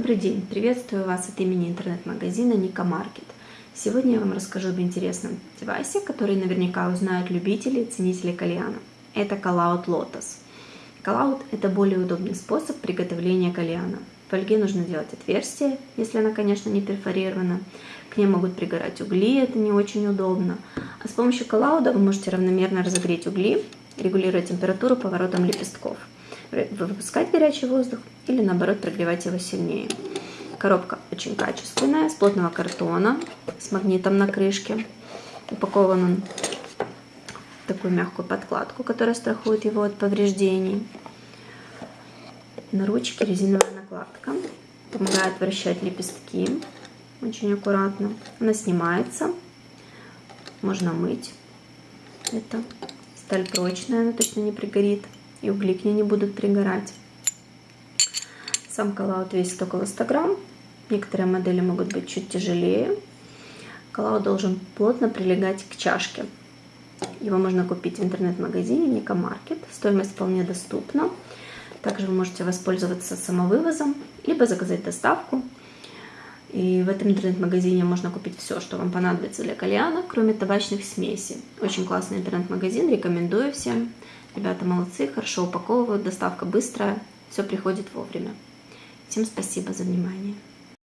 Добрый день! Приветствую вас от имени интернет-магазина Ника Маркет. Сегодня я вам расскажу об интересном девайсе, который наверняка узнают любители и ценители кальяна. Это Callout Lotus. Callout – это более удобный способ приготовления кальяна. В фольге нужно делать отверстие, если она, конечно, не перфорирована. К ней могут пригорать угли, это не очень удобно. А с помощью коллауда вы можете равномерно разогреть угли, регулируя температуру поворотом лепестков – выпускать горячий воздух или наоборот прогревать его сильнее. Коробка очень качественная, с плотного картона, с магнитом на крышке. Упакован он в такую мягкую подкладку, которая страхует его от повреждений. На ручке резиновая накладка, помогает вращать лепестки очень аккуратно. Она снимается, можно мыть. Это сталь прочная, она точно не пригорит и угли к ней не будут пригорать. Сам коллаут весит около 100 грамм. Некоторые модели могут быть чуть тяжелее. Коллаут должен плотно прилегать к чашке. Его можно купить в интернет-магазине Ника Маркет. Стоимость вполне доступна. Также вы можете воспользоваться самовывозом, либо заказать доставку. И в этом интернет-магазине можно купить все, что вам понадобится для кальяна, кроме табачных смесей. Очень классный интернет-магазин, рекомендую всем. Ребята молодцы, хорошо упаковывают, доставка быстрая, все приходит вовремя. Всем спасибо за внимание.